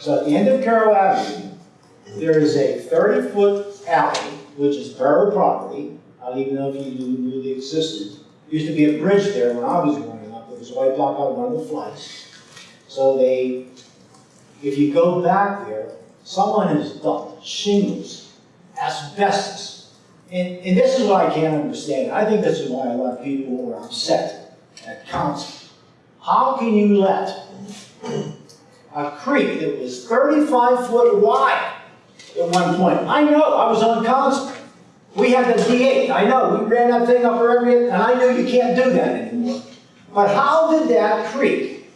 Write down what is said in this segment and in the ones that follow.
So at the end of Carroll Avenue, there is a thirty-foot alley, which is borough property. I don't even know if you knew, knew they existed. Used to be a bridge there when I was growing up, it was wiped out by one of the floods. So they, if you go back there, someone has dumped shingles, asbestos. And, and this is what I can't understand. I think this is why a lot of people are upset at council. How can you let a creek that was thirty-five foot wide at one point? I know, I was on council. We had the D eight, I know, we ran that thing up area, and I know you can't do that anymore. But how did that creek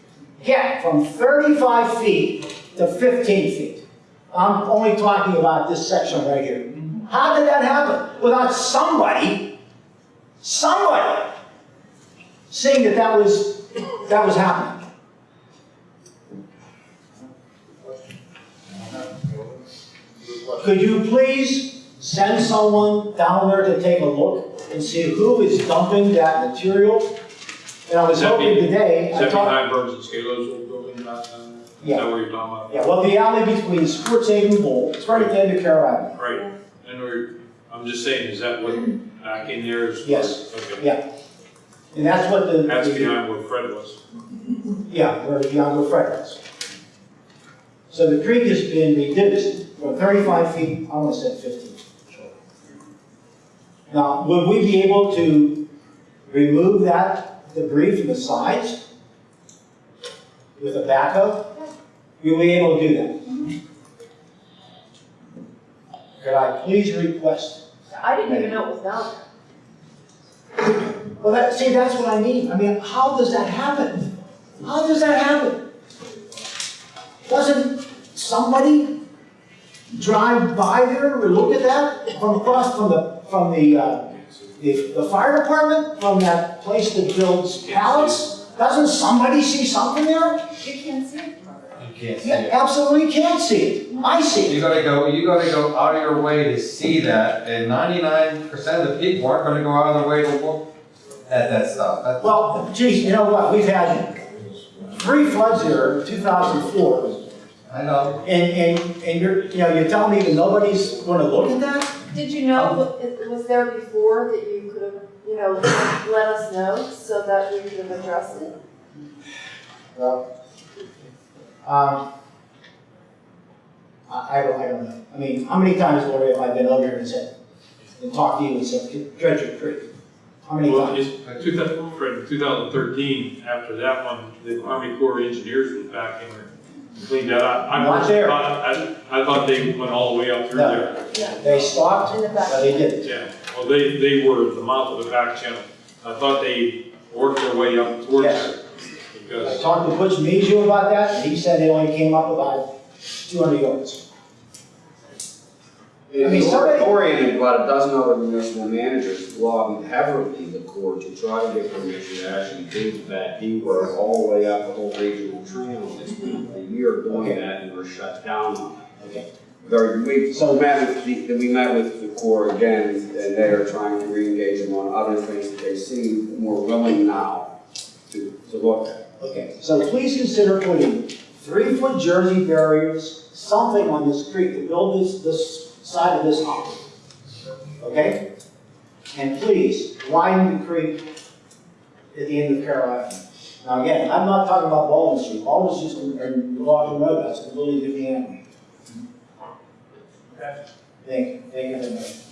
get from thirty-five feet to fifteen feet? I'm only talking about this section right here. How did that happen? Without somebody, somebody seeing that that was, that was happening. Could you please send someone down there to take a look and see who is dumping that material? And I was Is that hoping be- today, Is I that talked, behind Burns and Scalo's old building back then? Is Yeah. that what you're talking about? yeah, well, the alley between Sports Haven Bowl, it's right at the end of Carroll Avenue. Right, and we're, I'm just saying, is that what, back in there is? Yes. Okay, Yeah. And that's what the. that's behind where Fred was. Yeah, where the Yongo Fred was. So the creek has been reduced from thirty-five feet, I almost said fifteen. Now, would we be able to remove that debris from the sides with a backhoe? Will we be able to do that? Could I please request? I didn't even know it was down there. Well, that, see, that's what I mean. I mean, how does that happen? How does that happen? Doesn't somebody drive by there or look at that from across from the, from the, uh, the, the fire department, from that place that builds pallets? Doesn't somebody see something there? You can't see it from. You can't see You it. absolutely can't see it. I see it. You gotta go, you gotta go out of your way to see that, and ninety-nine percent of the people aren't gonna go out of their way to look at that stuff. That's- Well, geez, you know what? We've had three floods here in two thousand four. I know, And, and, and you're, you know, you're telling me that nobody's gonna look at that? Did you know, what- it was there before that you could have, you know, let us know so that we could have addressed it? Well, um, I, I don't, I don't know. I mean, how many times, Lori, have I been over here and said, and talked to you and said, dredge your creek? How many Well, times? it's, uh, two thousand, Fred, two thousand thirteen, after that one, the Army Corps of Engineers was back in there. Cleaned that up. I Not there. thought- I, I thought they went all the way up through No. there. Yeah. They stopped, In the back. but they didn't. Yeah, well, they, they were the mouth of the back channel. I thought they worked their way up towards Yes. there. I Because, talked to Butch Measure about that, and he said they only came up about two hundred yards. And Lori and about a dozen other municipal managers lobbied heavily the court to try to get permission to actually do that deep work all the way up the whole regional trail. It's been a year doing that and we're shut down on it. Okay. We, so met with the, we met with the Corps again, and they are trying to reengage them on other things that they seem more willing now to, to look at. Okay, so please consider putting three-foot Jersey barriers, something on this creek to build this, this side of this hump. Okay? And please, widen the creek at the end of Avenue. Now, again, I'm not talking about Baldwin Street, Baldwin's just, or Logan Road, that's a completely different animal. Thank you, thank you very much.